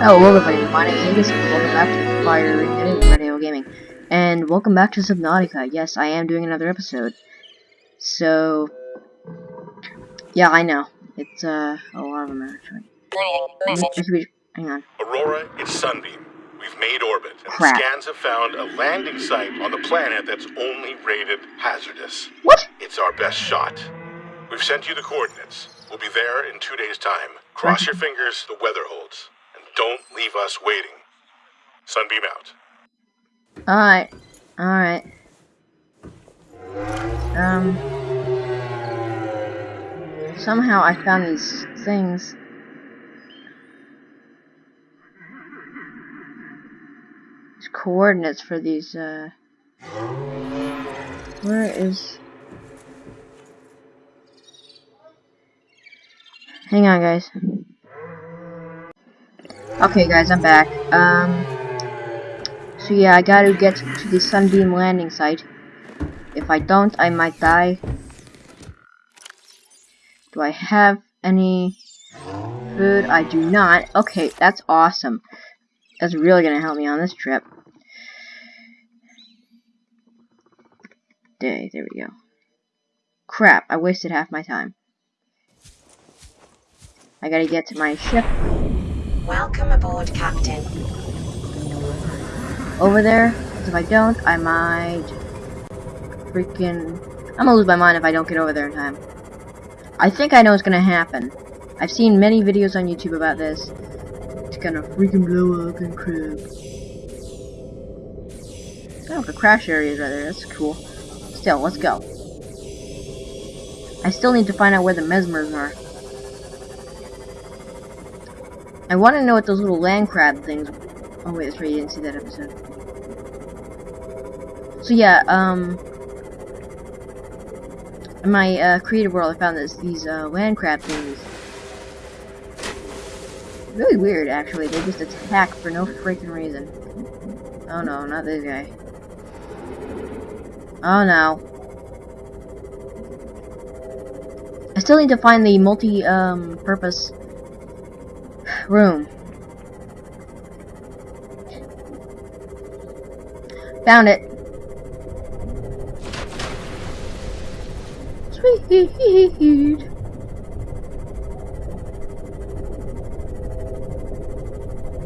Hello everybody, my name is Angus, and welcome back to Fire Ignited Radio Gaming. And welcome back to Subnautica. Yes, I am doing another episode. So, yeah, I know. It's, uh, a lot of them actually. Hang on. Aurora, it's Sunbeam. We've made orbit, and Crap. scans have found a landing site on the planet that's only rated hazardous. What? It's our best shot. We've sent you the coordinates. We'll be there in two days' time. Cross your fingers, the weather holds. Don't leave us waiting. Sunbeam out. Alright. Alright. Um. Somehow I found these things. These coordinates for these, uh. Where is. Hang on, guys. Okay, guys, I'm back. Um. So yeah, I gotta get to the Sunbeam landing site. If I don't, I might die. Do I have any food? I do not. Okay, that's awesome. That's really gonna help me on this trip. Day, there we go. Crap, I wasted half my time. I gotta get to my ship Welcome aboard, Captain. over there, if I don't, I might freaking. I'm gonna lose my mind if I don't get over there in time. I think I know what's gonna happen. I've seen many videos on YouTube about this. It's gonna freaking blow up and crap. Oh, the crash areas right there. That's cool. Still, let's go. I still need to find out where the mesmers are. I want to know what those little land crab things. Oh wait, that's right. You didn't see that episode. So yeah, um, in my uh, creative world, I found this these uh, land crab things. Really weird, actually. They just attack for no freaking reason. Oh no, not this guy. Oh no. I still need to find the multi um purpose room. Found it. Sweet.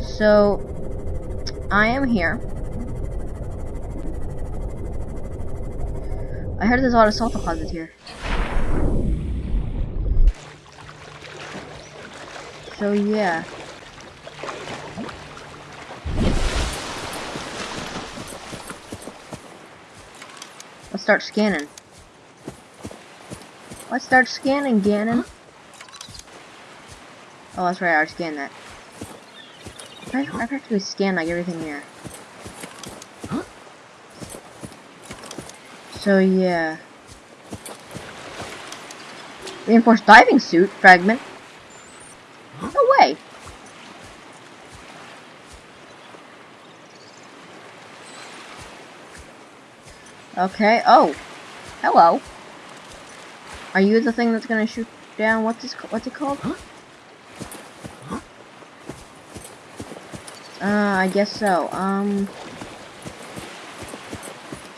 So, I am here. I heard there's a lot of salt deposits here. So yeah. Let's start scanning. Let's start scanning, Ganon. Oh, that's right, I already scanned that. I, I practically scanned like everything here. So yeah. Reinforced diving suit fragment. No way. Okay. Oh. Hello. Are you the thing that's gonna shoot down? What's this? What's it called? Huh? Uh, I guess so. Um.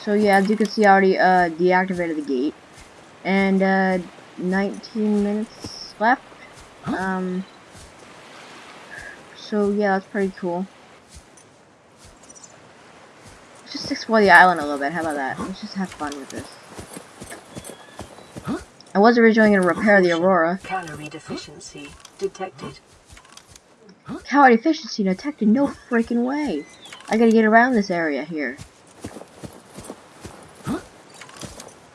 So yeah, as you can see, I already uh deactivated the gate, and uh, 19 minutes left. Huh? Um. So yeah, that's pretty cool. Let's just explore the island a little bit. How about that? Let's just have fun with this. I was originally going to repair the Aurora. Calorie deficiency detected. Calorie efficiency detected. No freaking way. I gotta get around this area here.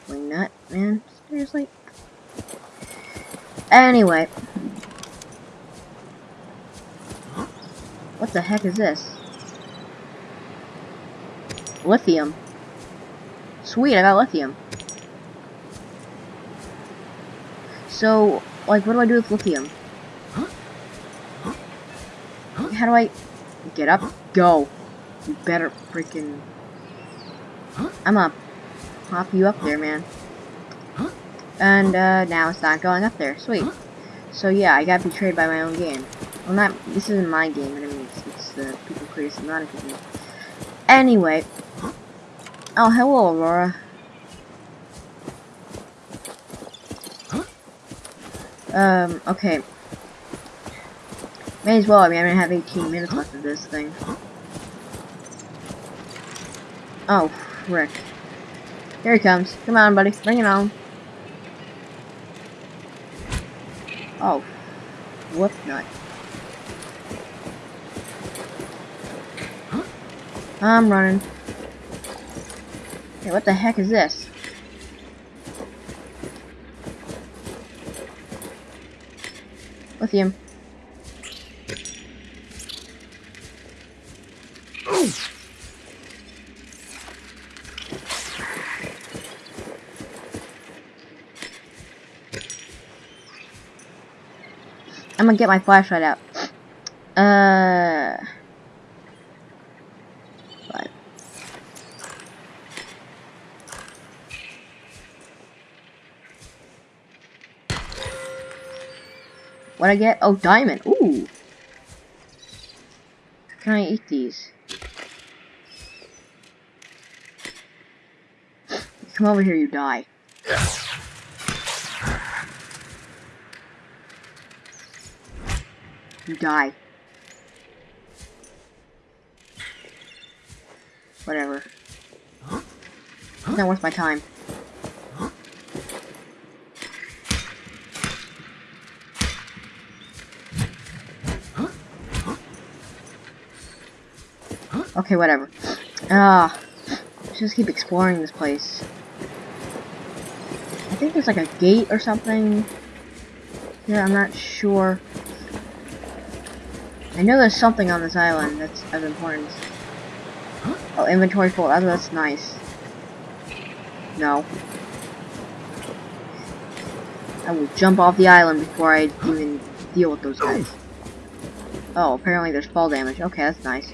Wing nut, man. Seriously. Anyway. What the heck is this? Lithium. Sweet, I got lithium. So, like, what do I do with lithium? How do I get up? Go. You better freaking. I'm gonna pop you up there, man. And uh, now it's not going up there. Sweet. So yeah, I got betrayed by my own game. Well, not, this isn't my game, I mean, it's, it's the people creating Subnautica game. Anyway. Oh, hello, Aurora. Um, okay. May as well, I mean, I have 18 minutes left of this thing. Oh, frick. Here he comes. Come on, buddy. Bring it on. Oh. Whoop nut. I'm running. What the heck is this? Lithium. I'm gonna get my flashlight out. Uh. What I get? Oh, diamond. Ooh. Can I eat these? Come over here, you die. You die. Whatever. It's not worth my time. Okay, whatever. Ah, let's just keep exploring this place. I think there's like a gate or something. Here, I'm not sure. I know there's something on this island that's of importance. Oh, inventory full. Oh, that's nice. No. I will jump off the island before I even deal with those guys. Oh, apparently there's fall damage. Okay, that's nice.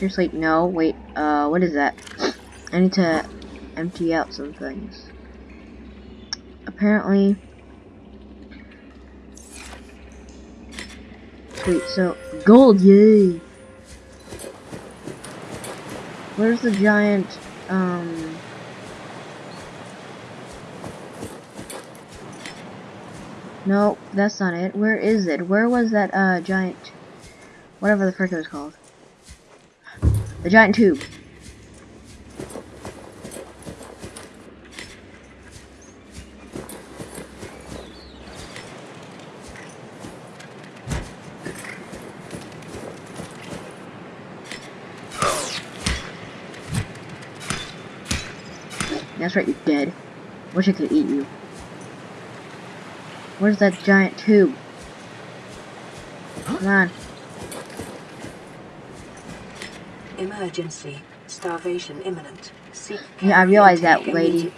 Seriously, no. Wait, uh, what is that? I need to empty out some things. Apparently... Sweet, so, gold, yay! Where's the giant, um... No, that's not it. Where is it? Where was that, uh, giant... Whatever the frick it was called. The giant tube. That's right, you're dead. Wish I could eat you. Where's that giant tube? Come on. Emergency. Starvation imminent. Seek Yeah, I realize that, lady.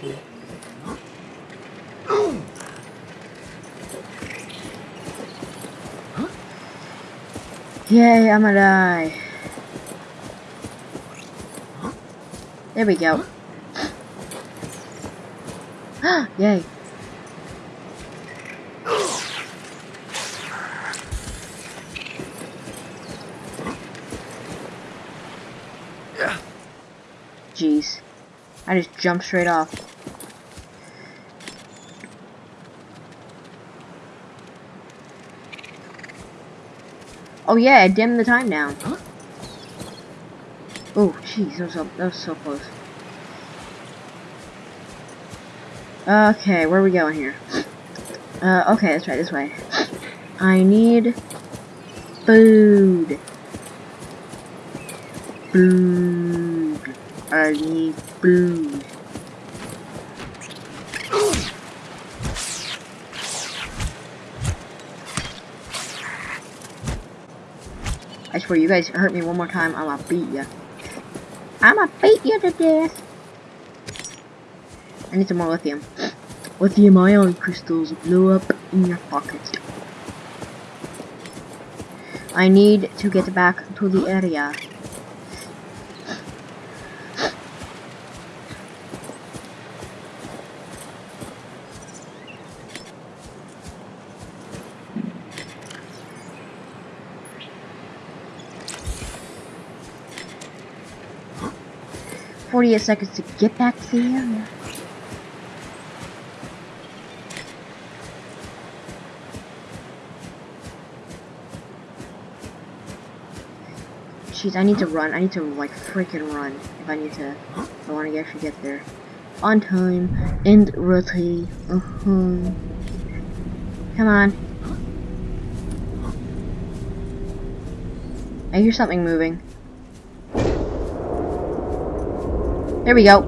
Yay, I'm gonna die. There we go. Yay. Jeez. I just jumped straight off. Oh yeah, I dimmed the time down. Oh, jeez, that was, so, that was so close. Okay, where are we going here? Uh, okay, let's try this way. I need food. Food. I need food. I swear, you guys hurt me one more time, I'ma beat ya. I'ma beat you to death. I need some more lithium. Lithium ion crystals blow up in your pocket. I need to get back to the area. 48 seconds to get back to the area. Jeez, I need to run. I need to, like, freaking run. If I need to, I want to actually get there. On time, and rotate. Uh -huh. Come on. I hear something moving. There we go.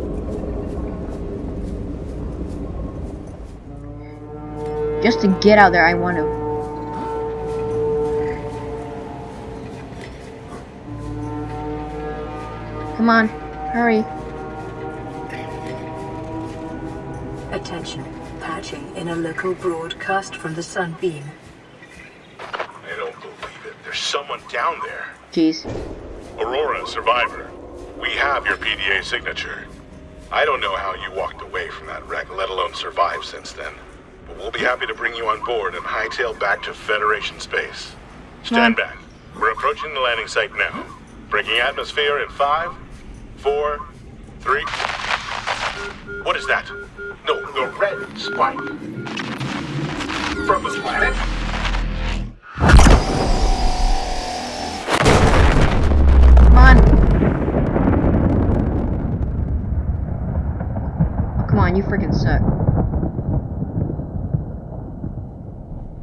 Just to get out there, I want to. Come on, hurry. Attention. Patching in a local broadcast from the Sunbeam. I don't believe it. There's someone down there. Jeez. Aurora, survivor. We have your PDA signature. I don't know how you walked away from that wreck, let alone survived since then. But we'll be happy to bring you on board and hightail back to Federation space. Stand back. We're approaching the landing site now. Breaking atmosphere in five, four, three. What is that? No, the red spike. From the planet? Come on. Oh, come on, you freaking suck.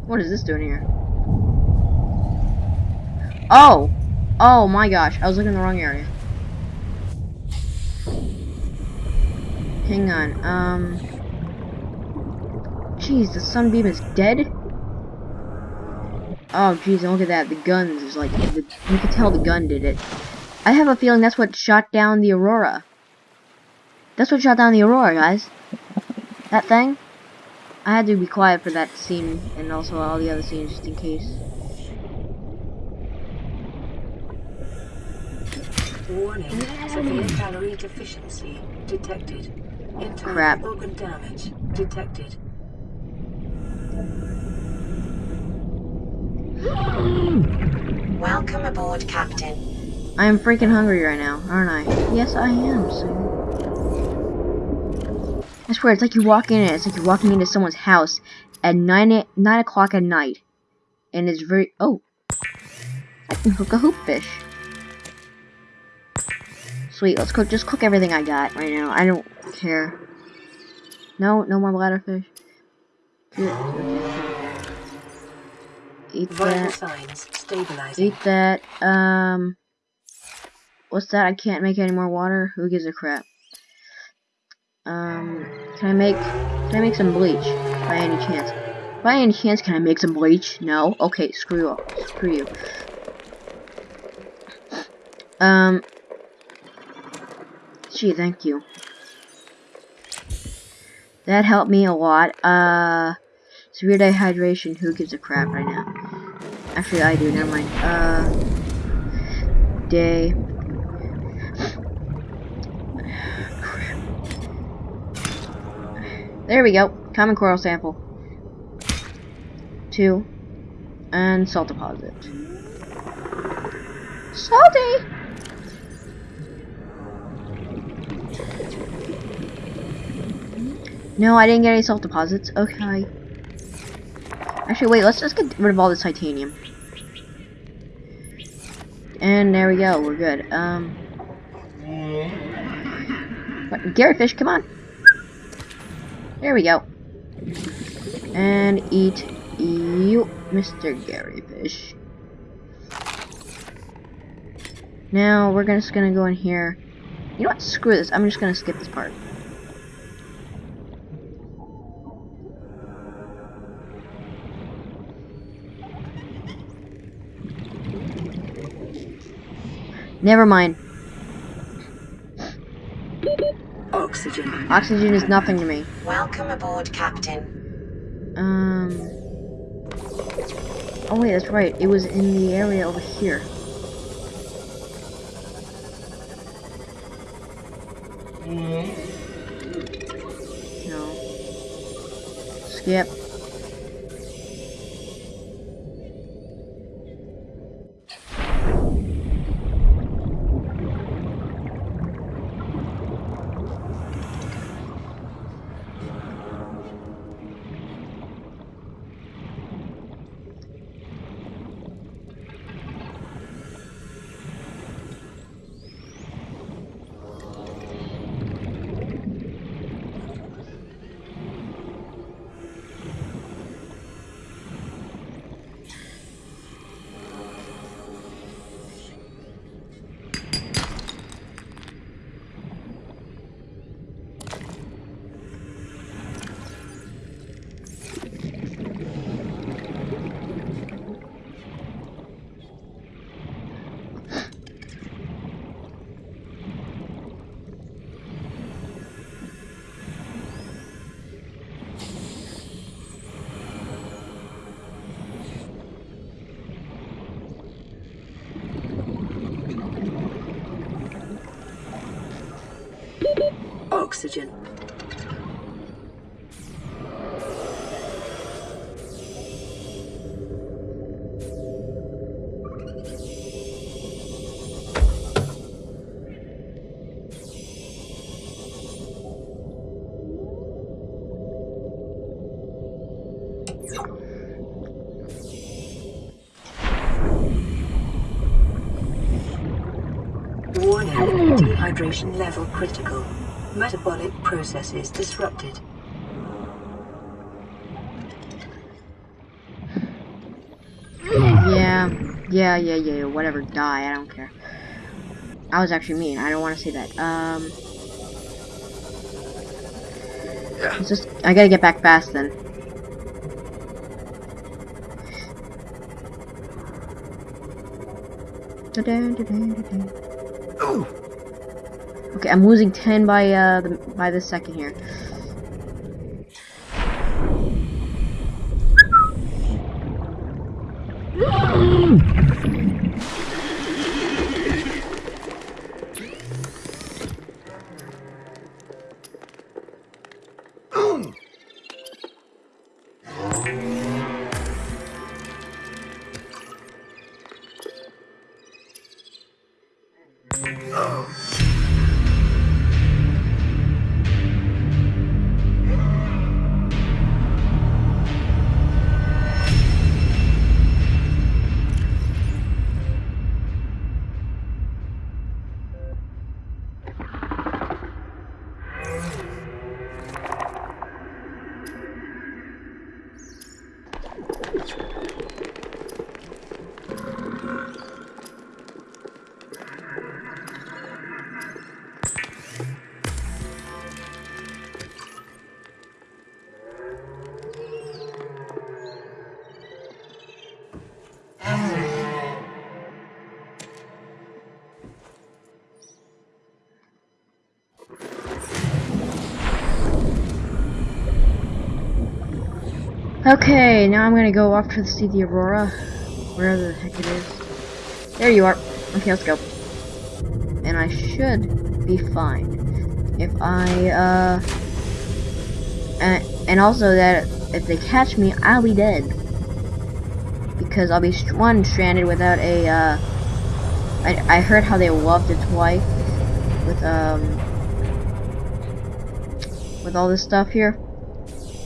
What is this doing here? Oh! Oh my gosh, I was looking in the wrong area. Hang on, um... Jeez, the sunbeam is dead? Oh, jeez, look at that. The guns is like, the, you can tell the gun did it. I have a feeling that's what shot down the Aurora. That's what shot down the Aurora, guys. That thing. I had to be quiet for that scene, and also all the other scenes, just in case. Warning. Severe calorie deficiency detected. Internal Crap. organ damage detected. Welcome aboard, Captain. I am freaking hungry right now, aren't I? Yes, I am, sir. I swear, it's like you walk in it. It's like you're walking into someone's house at 9, 9 o'clock at night. And it's very... Oh. I can cook a hoop fish. Sweet, let's cook. Just cook everything I got right now. I don't care. No, no more bladderfish. Good. Okay. Eat that. Eat that. Um, what's that? I can't make any more water. Who gives a crap? Um, can I make? Can I make some bleach? By any chance? By any chance, can I make some bleach? No. Okay, screw off. Screw you. Um. Gee, thank you. That helped me a lot. Uh, severe dehydration. Who gives a crap right now? Actually, I do. Never mind. Uh, day. There we go. Common coral sample. Two. And salt deposit. Salty! No, I didn't get any salt deposits. Okay. Actually, wait, let's just get rid of all this titanium. And there we go, we're good. Um, Garryfish, come on. There we go. And eat you, Mr. Garryfish. Now, we're just gonna go in here. You know what, screw this, I'm just gonna skip this part. Never mind. Oxygen. Oxygen is nothing to me. Welcome aboard, Captain. Um. Oh wait, that's right. It was in the area over here. No. Skip. Dehydration level critical. Metabolic processes disrupted. Yeah, yeah, yeah, yeah, whatever, die, I don't care. I was actually mean, I don't want to say that. Um, Yeah. it's just, I gotta get back fast then. Okay, I'm losing 10 by, uh, the, by the second here. Okay, now I'm gonna go off to see the Aurora. Wherever the heck it is. There you are. Okay, let's go. And I should be fine. If I, uh... And, and also that if they catch me, I'll be dead. Because I'll be, one, stranded without a, uh... I, I heard how they loved its wife. With, um... With all this stuff here.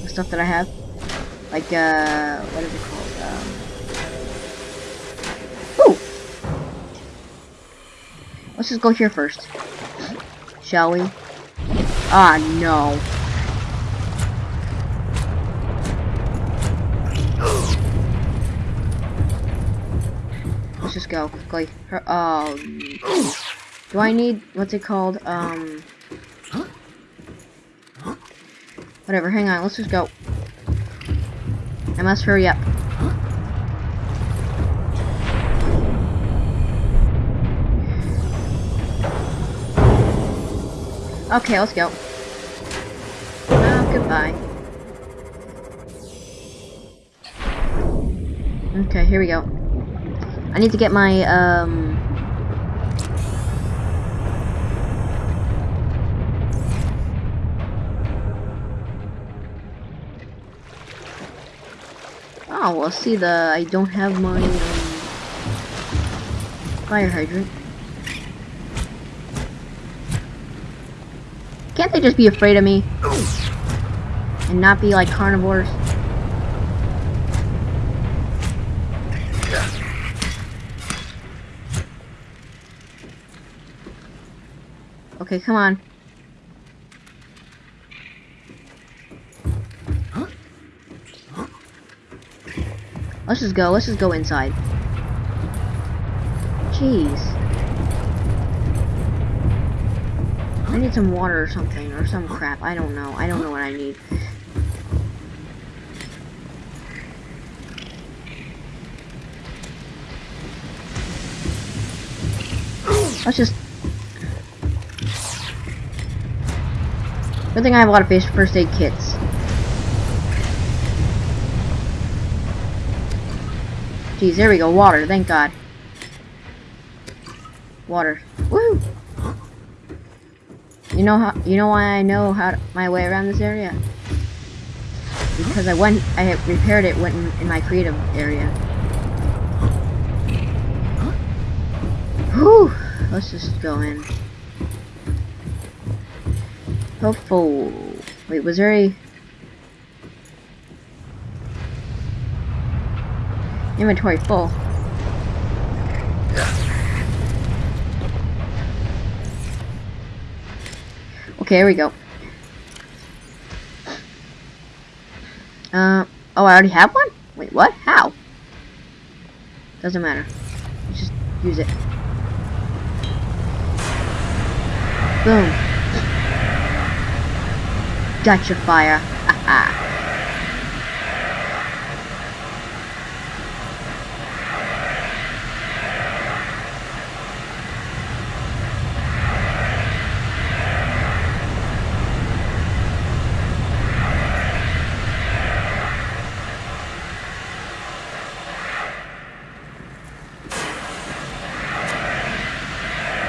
The stuff that I have like uh what is it called? Um Ooh! let's just go here first. Shall we? Ah no. Let's just go quickly. Her oh do I need what's it called? Um whatever hang on let's just go I must hurry up. Okay, let's go. Oh, goodbye. Okay, here we go. I need to get my, um... Oh, well, see the I don't have my um, fire hydrant. Can't they just be afraid of me and not be like carnivores? Okay, come on. Let's just go. Let's just go inside. Jeez. I need some water or something, or some crap. I don't know. I don't know what I need. Let's just... Good thing I have a lot of first aid kits. There we go. Water, thank God. Water. Woo! You know how? You know why I know how to, my way around this area? Because I went, I repaired it went in, in my creative area. Whew. Let's just go in. Hopeful. Wait, was there a inventory full? Okay, here we go. Uh, oh, I already have one? Wait, what? How? Doesn't matter. Just use it. Boom. Gotcha fire. Haha.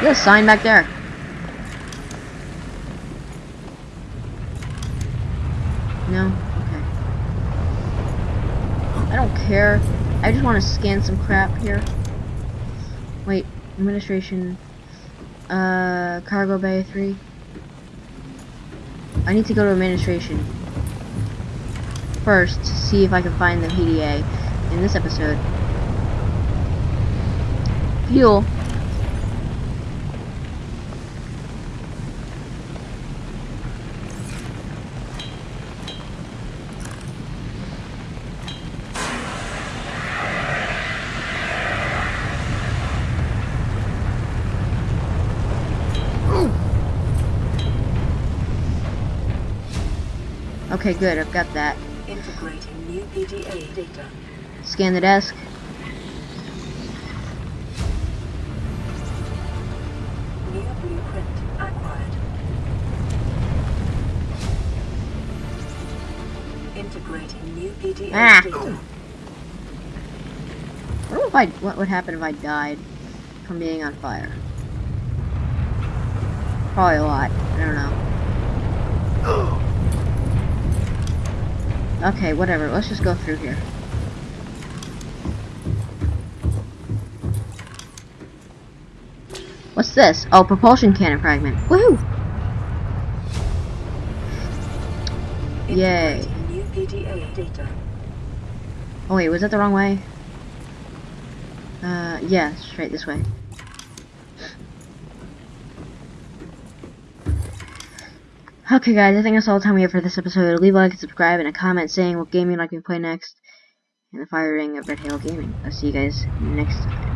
There's a sign back there. No? Okay. I don't care. I just want to scan some crap here. Wait, administration. Uh, cargo bay 3. I need to go to administration first to see if I can find the PDA in this episode. Fuel. Okay, good. I've got that. Integrating new PDA data. Scan the desk. New blueprint acquired. Integrating new PDA Ah. data. I if I what would happen if I died from being on fire. Probably a lot. I don't know. Okay, whatever. Let's just go through here. What's this? Oh, propulsion cannon fragment. Woohoo! Yay. Oh wait, was that the wrong way? Uh, yeah, straight this way. Okay guys, I think that's all the time we have for this episode. Leave a like and subscribe and a comment saying what game you'd like me to play next. And the firing of Red Hail Gaming. I'll see you guys next time.